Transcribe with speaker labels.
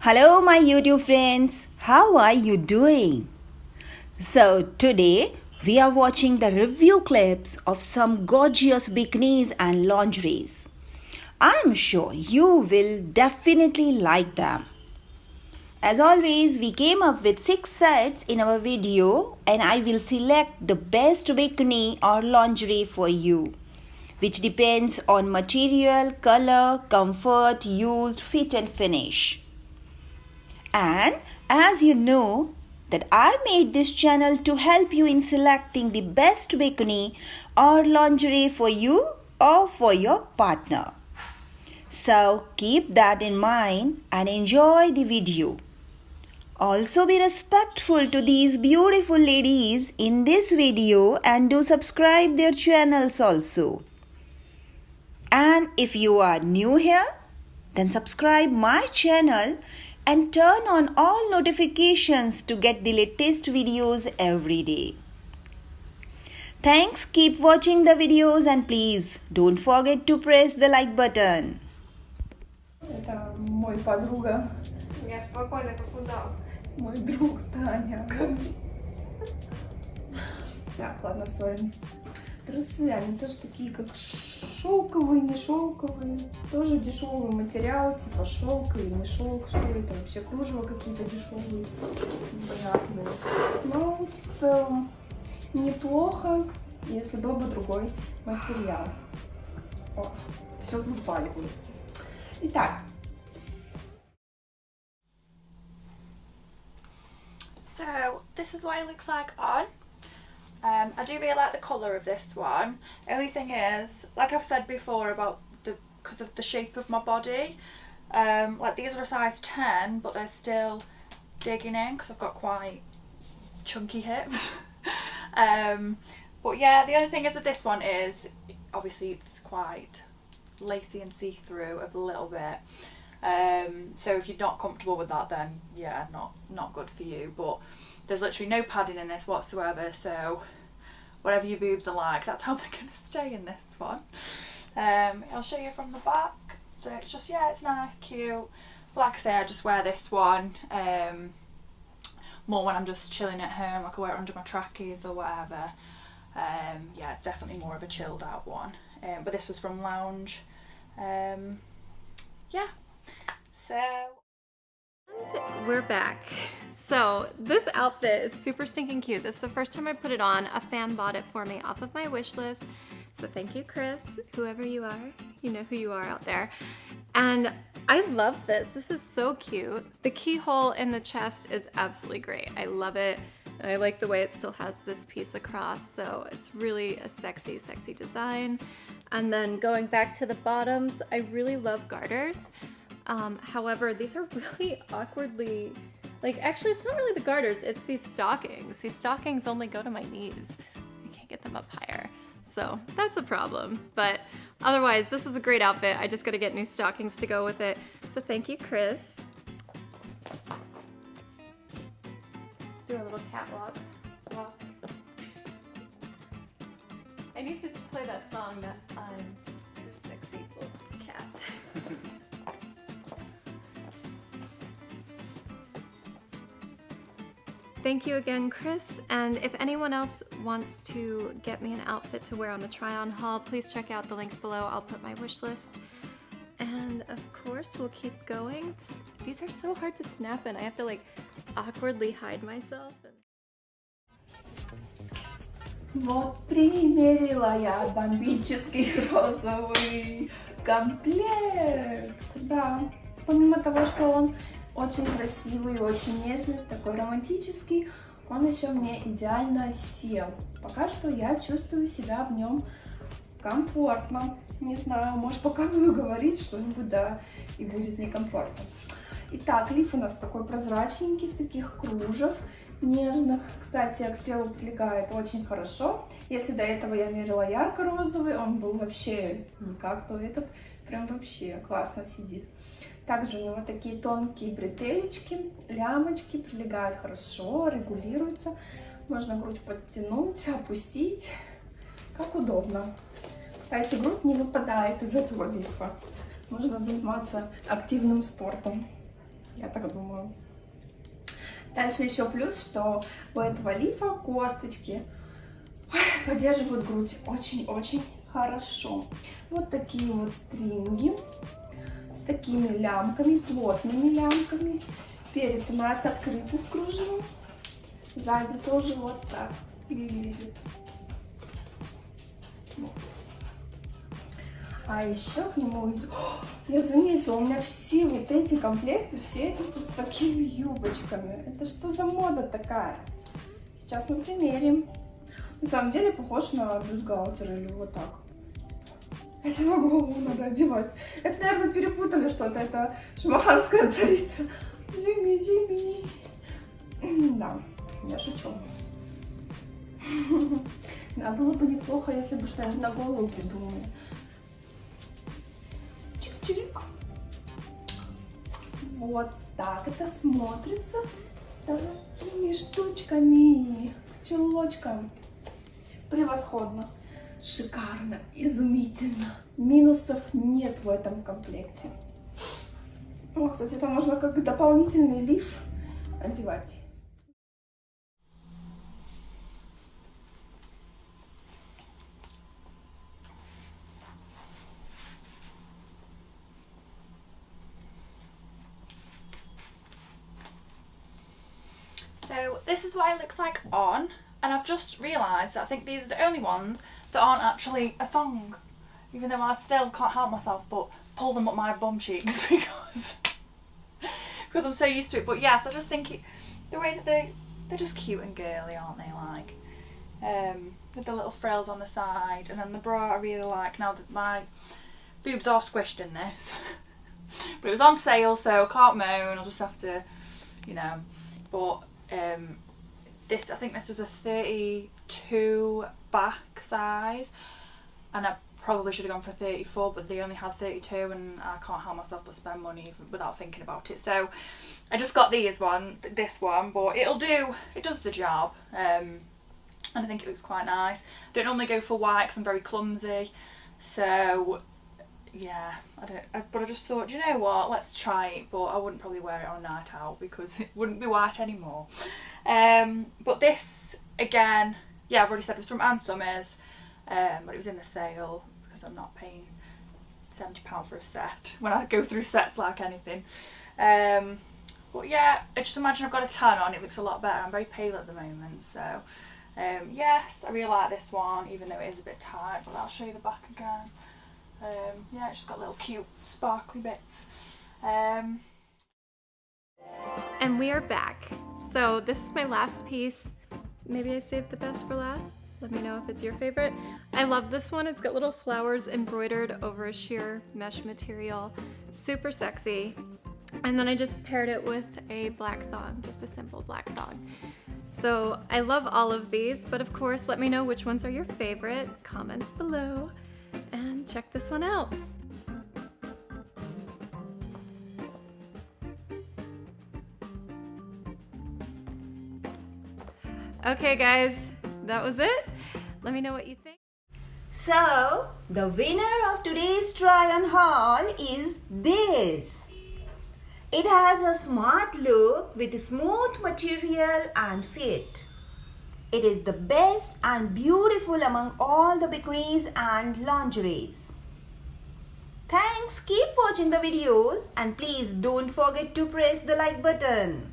Speaker 1: Hello, my YouTube friends. How are you doing? So, today we are watching the review clips of some gorgeous bikinis and lingeries. I'm sure you will definitely like them. As always, we came up with 6 sets in our video and I will select the best bikini or lingerie for you which depends on material, color, comfort, used, fit and finish. And as you know that I made this channel to help you in selecting the best bikini or lingerie for you or for your partner. So keep that in mind and enjoy the video. Also be respectful to these beautiful ladies in this video and do subscribe their channels also. And if you are new here, then subscribe my channel and turn on all notifications to get the latest videos every day. Thanks, keep watching the videos and please don't forget to press the like button.
Speaker 2: Это мой подруга,
Speaker 3: Я спокойно как удав.
Speaker 2: мой друг Таня. Так, ладно, сори. Трусы, они тоже такие, как шелковые, не шелковые. Тоже дешевый материал, типа шелк или не шелк. Что это вообще? Кружево какие-то дешевые, непонятные. Но в целом неплохо, если был бы другой материал. О, все выпаливается. Итак,
Speaker 4: So this is what it looks like on. Um, I do really like the colour of this one. The only thing is, like I've said before about the because of the shape of my body, um, like these are a size 10 but they're still digging in because I've got quite chunky hips. um, but yeah, the only thing is with this one is obviously it's quite lacy and see-through a little bit. Um, so if you're not comfortable with that then yeah, not, not good for you. But there's literally no padding in this whatsoever. So whatever your boobs are like that's how they're to stay in this one. Um, I'll show you from the back. So it's just yeah it's nice cute. Like I say I just wear this one um, more when I'm just chilling at home I can wear it under my trackies or whatever. Um, yeah it's definitely more of a chilled out one. Um, but this was from Lounge. Um, yeah so
Speaker 3: We're back. So this outfit is super stinking cute. This is the first time I put it on. A fan bought it for me off of my wish list. So thank you, Chris, whoever you are. You know who you are out there. And I love this. This is so cute. The keyhole in the chest is absolutely great. I love it. I like the way it still has this piece across, so it's really a sexy, sexy design. And then going back to the bottoms, I really love garters. Um, however, these are really awkwardly, like actually it's not really the garters, it's these stockings. These stockings only go to my knees. I can't get them up higher. So that's a problem. But otherwise, this is a great outfit. I just gotta get new stockings to go with it. So thank you, Chris. Do a little catwalk. Walk. I need to play that song that Thank you again, Chris. And if anyone else wants to get me an outfit to wear on a try-on haul, please check out the links below. I'll put my wish list. And of course, we'll keep going. These are so hard to snap in. I have to like awkwardly hide myself.
Speaker 2: Вот примерила я бомбический розовый комплект. Да, помимо того, что он очень красивый, очень нежный, такой романтический, он еще мне идеально сел. Пока что я чувствую себя в нем комфортно. Не знаю, может пока буду говорить что-нибудь, да, и будет некомфортно. Итак, лиф у нас такой прозрачненький, с таких кружев нежных. Кстати, к телу прилегает очень хорошо. Если до этого я мерила ярко-розовый, он был вообще никак, то этот прям вообще классно сидит. Также у него такие тонкие бретелечки, лямочки, прилегают хорошо, регулируются. Можно грудь подтянуть, опустить, как удобно. Кстати, грудь не выпадает из этого лифа. Можно заниматься активным спортом. Я так думаю. Дальше еще плюс, что у этого лифа косточки поддерживают грудь очень-очень хорошо. Вот такие вот стринги такими лямками, плотными лямками. Перед у нас открытый с кружевом. Сзади тоже вот так выглядит. А еще к нему идет... Я заметила, у меня все вот эти комплекты, все идут с такими юбочками. Это что за мода такая? Сейчас мы примерим. На самом деле похож на бюстгальтер или вот так. Это на голову надо одевать. Это, наверное, перепутали что-то. Это шмаханская царица. Джимми, Джимми. Да, я шучу. Да, было бы неплохо, если бы что-нибудь на голову придумали. Чик-чик. Вот так это смотрится с такими штучками, чулочком. Превосходно, шикарно, изумительно. Минусов нет в этом комплекте. О, кстати, это можно как дополнительный лиф одевать.
Speaker 4: So this is what it looks like on and I've just realised that I think these are the only ones that aren't actually a thong. Even though I still can't help myself but pull them up my bum cheeks because because I'm so used to it. But yes I just think it, the way that they they're just cute and girly aren't they? Like um, with the little frills on the side and then the bra I really like now that my boobs are squished in this. But it was on sale so I can't moan I'll just have to you know. But um, this I think this was a 32 back size and I probably should have gone for 34 but they only had 32 and I can't help myself but spend money without thinking about it. So I just got these one this one but it'll do it does the job um, and I think it looks quite nice. I don't normally go for white because I'm very clumsy so yeah I don't I, but I just thought you know what? Let's try it but I wouldn't probably wear it on a night out because it wouldn't be white anymore. Um, but this again yeah I've already said it was from Ann Summers um, but it was in the sale because I'm not paying £70 for a set when I go through sets like anything. Um, but yeah I just imagine I've got a tan on it looks a lot better. I'm very pale at the moment so um, yes I really like this one even though it is a bit tight but I'll show you the back again um, yeah, it's just got little cute sparkly bits. Um,
Speaker 3: and we are back. So this is my last piece. Maybe I saved the best for last. Let me know if it's your favorite. I love this one. It's got little flowers embroidered over a sheer mesh material. Super sexy. And then I just paired it with a black thong, just a simple black thong. So I love all of these, but of course, let me know which ones are your favorite. Comments below check this one out. Okay guys, that was it. Let me know what you think.
Speaker 1: So, the winner of today's try on haul is this. It has a smart look with smooth material and fit. It is the best and beautiful among all the bikinis and lingeries. Thanks, keep watching the videos and please don't forget to press the like button.